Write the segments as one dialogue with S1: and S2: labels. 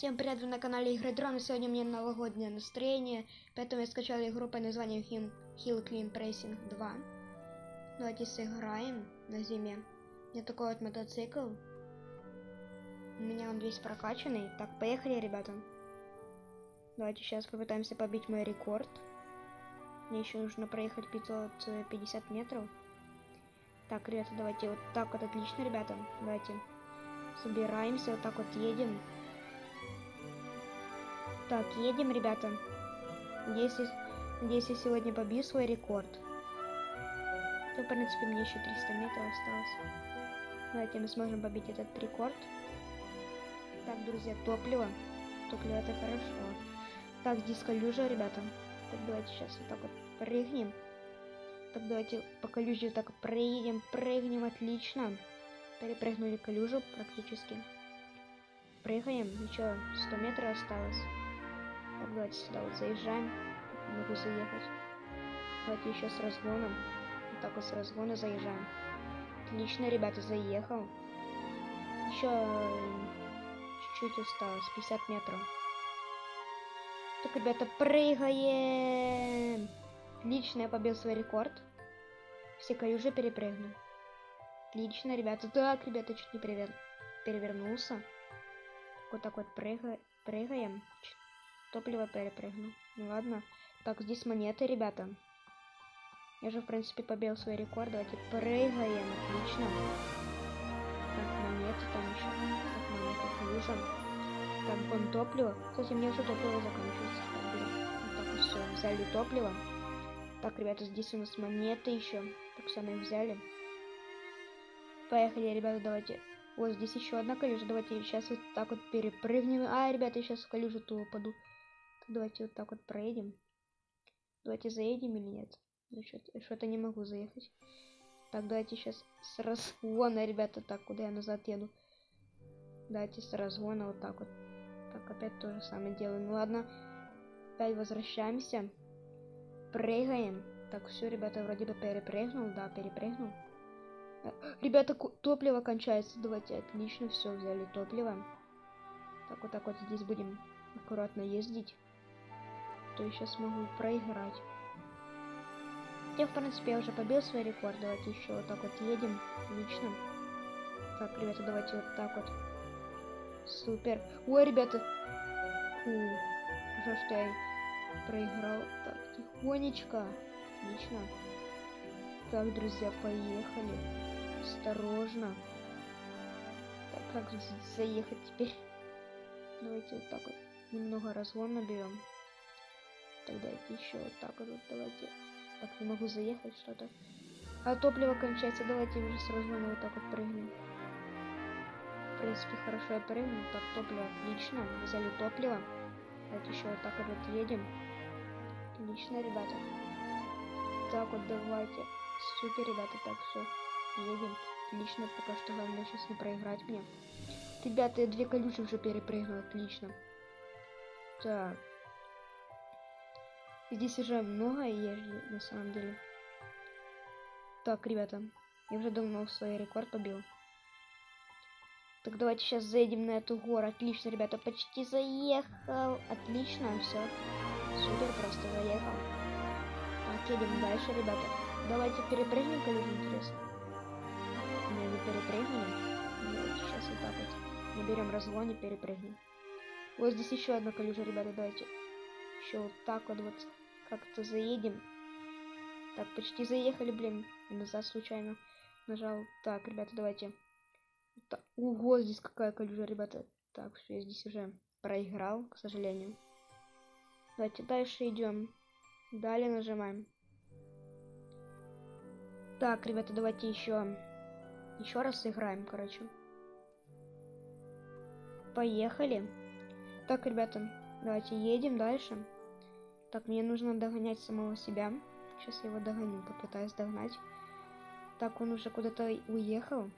S1: Всем привет, вы на канале Игры Дрон, и сегодня у меня новогоднее настроение, поэтому я скачал игру под названием Hill, Hill Clean Racing 2. Давайте сыграем на зиме. У меня такой вот мотоцикл. У меня он весь прокачанный. Так, поехали, ребята. Давайте сейчас попытаемся побить мой рекорд. Мне еще нужно проехать 550 метров. Так, ребята, давайте вот так вот отлично, ребята. Давайте собираемся, вот так вот едем. Так, едем, ребята. Надеюсь, надеюсь, я сегодня побью свой рекорд. То, в принципе, мне еще 300 метров осталось. Давайте мы сможем побить этот рекорд. Так, друзья, топливо. Топливо это хорошо. Так, здесь калюжа, ребята. Так, давайте сейчас вот так вот прыгнем. Так, давайте по вот так проедем, прыгнем, отлично. Перепрыгнули калюжу практически. Прыгаем, еще 100 метров осталось. Так, давайте сюда вот заезжаем. Могу заехать. Давайте еще с разгоном. Вот так вот с разгона заезжаем. Отлично, ребята, заехал. Еще чуть-чуть осталось, 50 метров. Так, ребята, прыгаем! Отлично, я побил свой рекорд. Все каюжи перепрыгну. Отлично, ребята. Так, ребята, чуть не перевер... перевернулся. Вот так вот прыга... прыгаем. Топливо перепрыгну. Ну ладно. Так, здесь монеты, ребята. Я же, в принципе, побил свой рекорд. Давайте прыгаем. Отлично. Так, монеты там еще. Так, монеты лужа. Так, вон топливо. Кстати, мне уже топливо заканчивается. Так, вот так все. Взяли топливо. Так, ребята, здесь у нас монеты еще. Так, все, взяли. Поехали, ребята, давайте. Вот здесь еще одна калюжа. Давайте сейчас вот так вот перепрыгнем. А, ребята, я сейчас в калюжу ту упаду. Давайте вот так вот проедем. Давайте заедем или нет? Ну, что-то не могу заехать. Так, давайте сейчас с разгона, ребята. Так, куда я назад еду? Давайте с разгона вот так вот. Так, опять то же самое делаем. Ну ладно. Опять возвращаемся. Прыгаем. Так, все, ребята, вроде бы перепрыгнул. Да, перепрыгнул. Ребята, топливо кончается. Давайте, отлично, все, взяли топливо. Так, вот так вот здесь будем аккуратно ездить. То я сейчас проиграть. Я, в принципе, я уже побил свой рекорд. Давайте еще вот так вот едем. Отлично. Так, ребята, давайте вот так вот. Супер. Ой, ребята. Фу. Хорошо, что я проиграл. Так, тихонечко. Отлично. Так, друзья, поехали. Осторожно. Так, как заехать теперь? Давайте вот так вот немного разгон наберем. Тогда еще вот так вот, давайте. Так, не могу заехать что-то. А топливо кончается, давайте уже с разгона вот так вот прыгнем. В принципе, хорошо я прыгнул. Так, топливо отлично. Взяли топливо. Давайте еще вот так вот едем. Отлично, ребята. Так вот, давайте. Супер, ребята, так все. Едем. Отлично, пока что главное сейчас не проиграть мне. Ребята, я две колючки уже перепрыгнул, отлично. Так. Здесь уже много езжу, на самом деле. Так, ребята, я уже давно свой рекорд побил. Так, давайте сейчас заедем на эту гору. Отлично, ребята, почти заехал. Отлично, все. Супер, просто заехал. Так, едем дальше, ребята. Давайте перепрыгнем, коллеги, интересно. Не, не перепрыгнем. Давайте сейчас вот так вот. Наберем разгон и перепрыгнем. Вот здесь еще одна колюжа, ребята, давайте. Еще вот так вот вот как-то заедем. Так, почти заехали, блин. Назад случайно нажал. Так, ребята, давайте. Так, здесь какая колюжа, ребята. Так, все, я здесь уже проиграл, к сожалению. Давайте дальше идем. Далее нажимаем. Так, ребята, давайте еще еще раз сыграем, короче. Поехали. Так, ребята, давайте едем дальше. Так, мне нужно догонять самого себя. Сейчас я его догоню, попытаюсь догнать. Так, он уже куда-то уехал.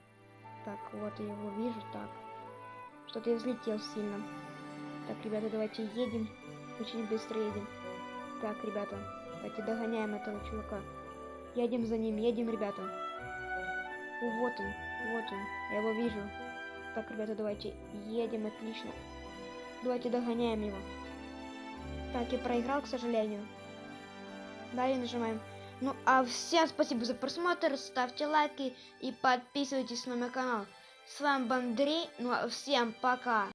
S1: Так, вот я его вижу. Так, что-то я взлетел сильно. Так, ребята, давайте едем. Очень быстро едем. Так, ребята, давайте догоняем этого чувака. Едем за ним, едем, ребята. О, вот он, вот он. Я его вижу. Так, ребята, давайте едем, отлично. Давайте догоняем его. Так, и проиграл, к сожалению. Далее нажимаем. Ну, а всем спасибо за просмотр, ставьте лайки и подписывайтесь на мой канал. С вами был Андрей, ну а всем пока.